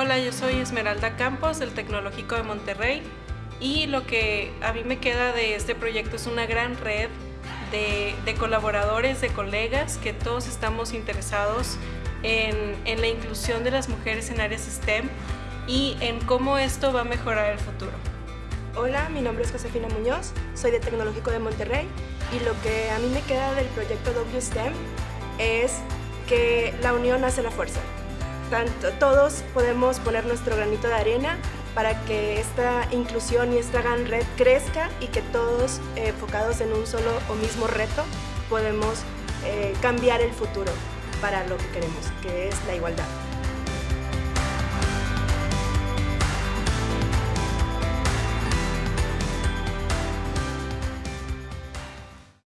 Hola, yo soy Esmeralda Campos del Tecnológico de Monterrey y lo que a mí me queda de este proyecto es una gran red de, colaboradores, de colegas que todos estamos interesados en, la inclusión de las mujeres en áreas STEM y en cómo esto va a mejorar el futuro. Hola, mi nombre es Josefina Muñoz, soy de Tecnológico de Monterrey y lo que a mí me queda del proyecto WSTEM es que la unión hace la fuerza. Tanto, todos podemos poner nuestro granito de arena para que esta inclusión y esta gran red crezca y que todos eh, enfocados en un solo o mismo reto podemos eh, cambiar el futuro para lo que queremos, que es la igualdad.